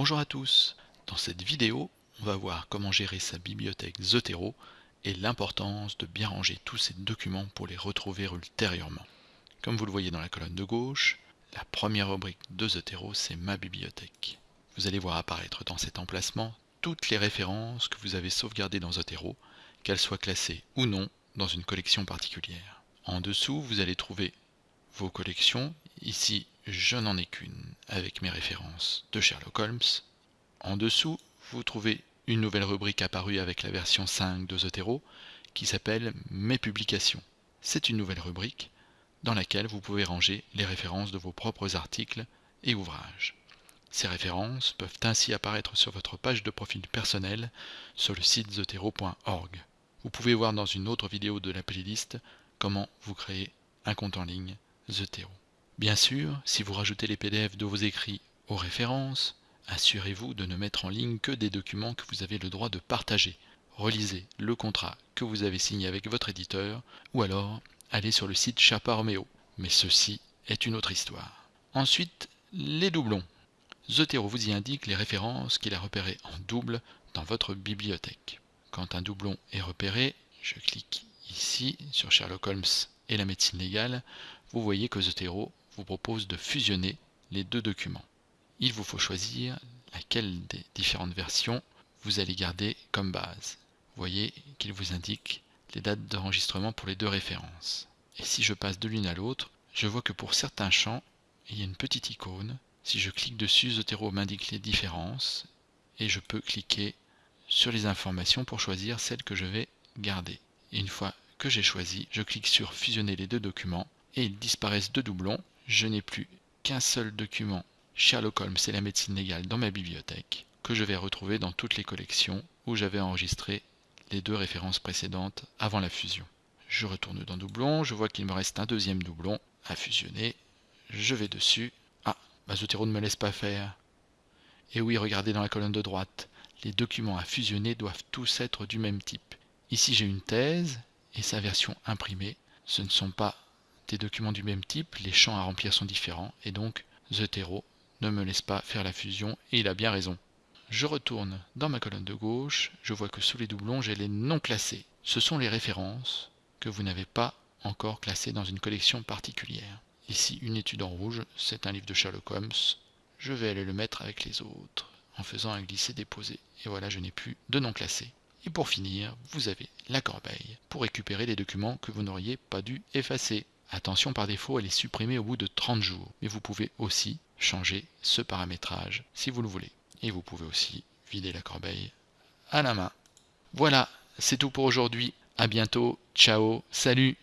Bonjour à tous, dans cette vidéo, on va voir comment gérer sa bibliothèque Zotero et l'importance de bien ranger tous ces documents pour les retrouver ultérieurement. Comme vous le voyez dans la colonne de gauche, la première rubrique de Zotero, c'est ma bibliothèque. Vous allez voir apparaître dans cet emplacement toutes les références que vous avez sauvegardées dans Zotero, qu'elles soient classées ou non dans une collection particulière. En dessous, vous allez trouver vos collections. Ici, je n'en ai qu'une avec mes références de Sherlock Holmes. En dessous, vous trouvez une nouvelle rubrique apparue avec la version 5 de Zotero qui s'appelle Mes publications. C'est une nouvelle rubrique dans laquelle vous pouvez ranger les références de vos propres articles et ouvrages. Ces références peuvent ainsi apparaître sur votre page de profil personnel sur le site zotero.org. Vous pouvez voir dans une autre vidéo de la playlist comment vous créez un compte en ligne Zotero. Bien sûr, si vous rajoutez les PDF de vos écrits aux références, assurez-vous de ne mettre en ligne que des documents que vous avez le droit de partager. Relisez le contrat que vous avez signé avec votre éditeur ou alors allez sur le site Chapa Romeo. Mais ceci est une autre histoire. Ensuite, les doublons. Zotero vous y indique les références qu'il a repérées en double dans votre bibliothèque. Quand un doublon est repéré, je clique ici sur Sherlock Holmes la médecine légale, vous voyez que Zotero vous propose de fusionner les deux documents. Il vous faut choisir laquelle des différentes versions vous allez garder comme base. Vous voyez qu'il vous indique les dates d'enregistrement pour les deux références. Et si je passe de l'une à l'autre, je vois que pour certains champs, il y a une petite icône. Si je clique dessus, Zotero m'indique les différences et je peux cliquer sur les informations pour choisir celle que je vais garder. Et une fois que j'ai choisi, je clique sur fusionner les deux documents et ils disparaissent de doublons. Je n'ai plus qu'un seul document Sherlock Holmes et la médecine légale dans ma bibliothèque que je vais retrouver dans toutes les collections où j'avais enregistré les deux références précédentes avant la fusion. Je retourne dans doublon, je vois qu'il me reste un deuxième doublon à fusionner. Je vais dessus. Ah, Zotero ne me laisse pas faire. Et oui, regardez dans la colonne de droite, les documents à fusionner doivent tous être du même type. Ici j'ai une thèse et sa version imprimée. Ce ne sont pas des documents du même type, les champs à remplir sont différents et donc Zotero ne me laisse pas faire la fusion et il a bien raison. Je retourne dans ma colonne de gauche, je vois que sous les doublons j'ai les non classés. Ce sont les références que vous n'avez pas encore classées dans une collection particulière. Ici une étude en rouge, c'est un livre de Sherlock Holmes. Je vais aller le mettre avec les autres en faisant un glisser-déposer. Et voilà, je n'ai plus de non classés. Et pour finir, vous avez la corbeille pour récupérer les documents que vous n'auriez pas dû effacer. Attention, par défaut, elle est supprimée au bout de 30 jours. Mais vous pouvez aussi changer ce paramétrage si vous le voulez. Et vous pouvez aussi vider la corbeille à la main. Voilà, c'est tout pour aujourd'hui. À bientôt. Ciao. Salut.